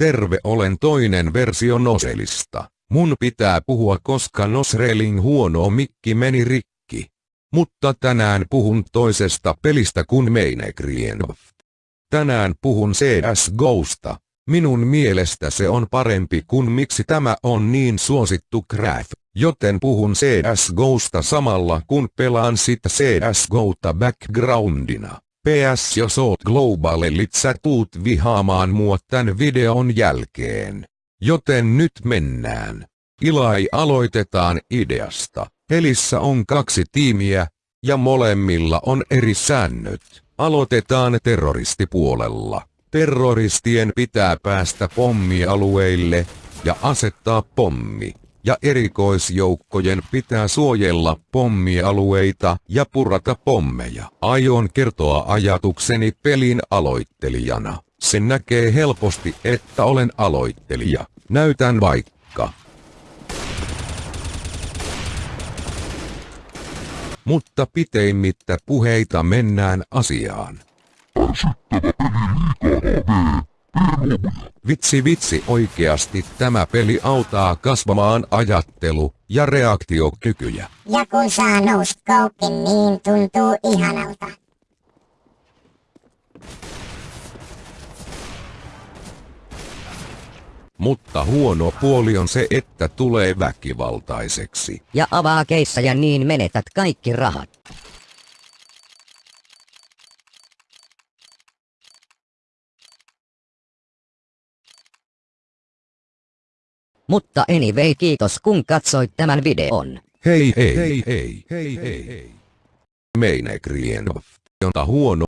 Terve olen toinen versio Noselista. Mun pitää puhua koska Nosrelin huono mikki meni rikki. Mutta tänään puhun toisesta pelistä kuin Mainecraft. Tänään puhun CSGOsta. Minun mielestä se on parempi kuin miksi tämä on niin suosittu craft, joten puhun CSGOsta samalla kun pelaan sitä CSGOta backgroundina. PS jos oot globaalelit sä tuut vihaamaan mua tän videon jälkeen. Joten nyt mennään. Ilai aloitetaan ideasta. Pelissä on kaksi tiimiä, ja molemmilla on eri säännöt. Aloitetaan terroristipuolella. Terroristien pitää päästä pommialueille ja asettaa pommi. Ja erikoisjoukkojen pitää suojella pommialueita ja purata pommeja. Aion kertoa ajatukseni pelin aloittelijana. Se näkee helposti, että olen aloittelija. Näytän vaikka. Mutta piteimmittä puheita mennään asiaan. Vitsi vitsi oikeasti tämä peli auttaa kasvamaan ajattelu- ja reaktiokykyjä. Ja kun saa nouskoukin, niin tuntuu ihanalta. Mutta huono puoli on se, että tulee väkivaltaiseksi. Ja avaa keissaja niin menetät kaikki rahat. Mutta anyway kiitos kun katsoit tämän videon. Hei hei hei hei hei hei hei. Mainecraft, jonta huono